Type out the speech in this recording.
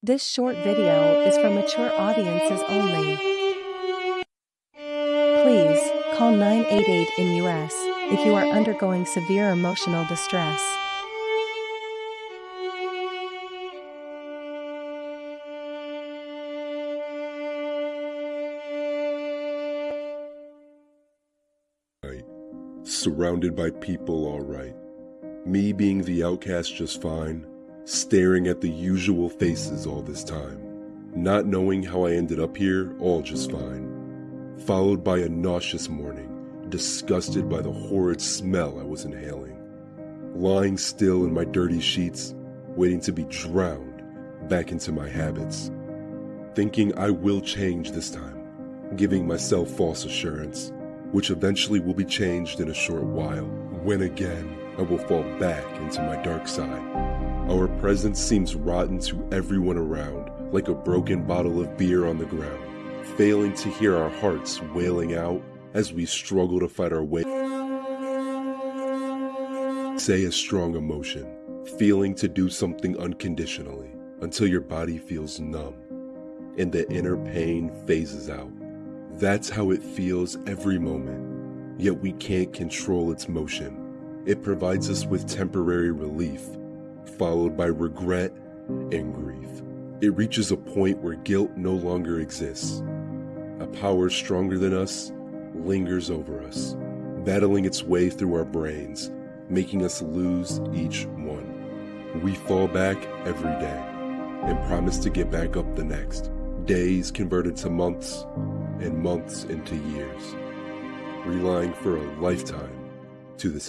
This short video is for mature audiences only. Please, call 988 in US if you are undergoing severe emotional distress. Surrounded by people, all right. Me being the outcast just fine, staring at the usual faces all this time. Not knowing how I ended up here, all just fine. Followed by a nauseous morning, disgusted by the horrid smell I was inhaling. Lying still in my dirty sheets, waiting to be drowned back into my habits. Thinking I will change this time, giving myself false assurance which eventually will be changed in a short while, when again I will fall back into my dark side. Our presence seems rotten to everyone around, like a broken bottle of beer on the ground, failing to hear our hearts wailing out as we struggle to fight our way. Say a strong emotion, feeling to do something unconditionally until your body feels numb and the inner pain phases out. That's how it feels every moment, yet we can't control its motion. It provides us with temporary relief, followed by regret and grief. It reaches a point where guilt no longer exists. A power stronger than us lingers over us, battling its way through our brains, making us lose each one. We fall back every day and promise to get back up the next. Days converted to months, and months into years, relying for a lifetime to this